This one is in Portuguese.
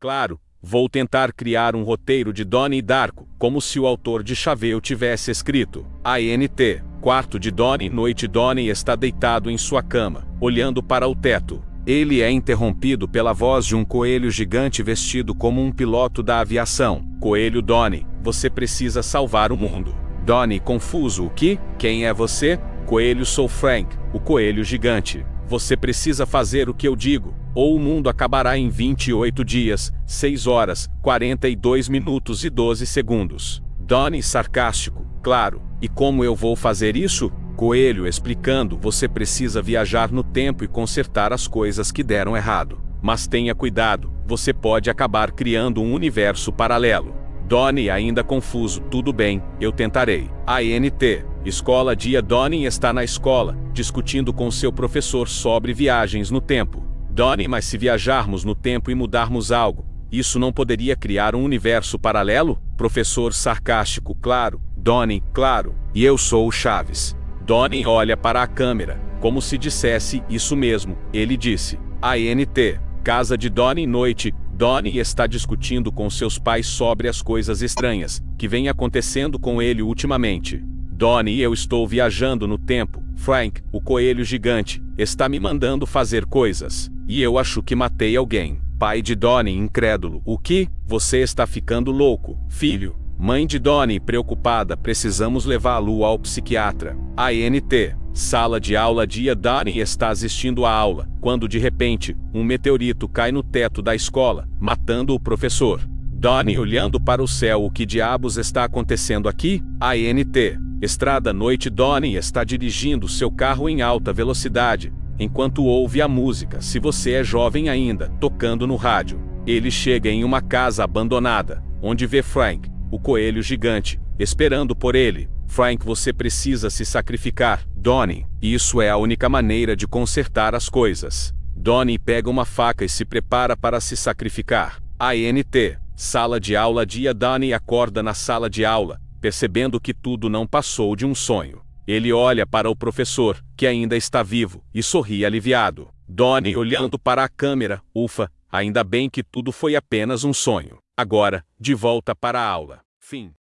Claro, vou tentar criar um roteiro de Donnie Darko, como se o autor de Chaveu tivesse escrito. ANT, quarto de Donnie Noite Donnie está deitado em sua cama, olhando para o teto. Ele é interrompido pela voz de um coelho gigante vestido como um piloto da aviação. Coelho Donnie, você precisa salvar o mundo. Donnie confuso o que? Quem é você? Coelho sou Frank, o coelho gigante. Você precisa fazer o que eu digo, ou o mundo acabará em 28 dias, 6 horas, 42 minutos e 12 segundos. Donnie sarcástico, claro. E como eu vou fazer isso? Coelho explicando: você precisa viajar no tempo e consertar as coisas que deram errado. Mas tenha cuidado, você pode acabar criando um universo paralelo. Donnie ainda confuso, tudo bem, eu tentarei. ANT, escola dia Donnie está na escola, discutindo com seu professor sobre viagens no tempo. Donnie, mas se viajarmos no tempo e mudarmos algo, isso não poderia criar um universo paralelo? Professor sarcástico, claro. Donnie, claro. E eu sou o Chaves. Donnie olha para a câmera, como se dissesse isso mesmo. Ele disse: ANT, casa de Donnie noite, Donnie está discutindo com seus pais sobre as coisas estranhas que vêm acontecendo com ele ultimamente. Donnie, eu estou viajando no tempo. Frank, o coelho gigante, está me mandando fazer coisas. E eu acho que matei alguém. Pai de Donnie, incrédulo. O que? Você está ficando louco, filho. Mãe de Donnie, preocupada, precisamos levá-lo ao psiquiatra. ANT. Sala de aula dia Donnie está assistindo à aula, quando de repente, um meteorito cai no teto da escola, matando o professor. Donnie olhando para o céu o que diabos está acontecendo aqui? ANT. Estrada noite Donnie está dirigindo seu carro em alta velocidade, enquanto ouve a música, se você é jovem ainda, tocando no rádio. Ele chega em uma casa abandonada, onde vê Frank, o coelho gigante, esperando por ele. Frank, você precisa se sacrificar. Donnie, isso é a única maneira de consertar as coisas. Donnie pega uma faca e se prepara para se sacrificar. ANT, sala de aula dia Donnie acorda na sala de aula, percebendo que tudo não passou de um sonho. Ele olha para o professor, que ainda está vivo, e sorri aliviado. Donnie olhando para a câmera, ufa, ainda bem que tudo foi apenas um sonho. Agora, de volta para a aula. Fim.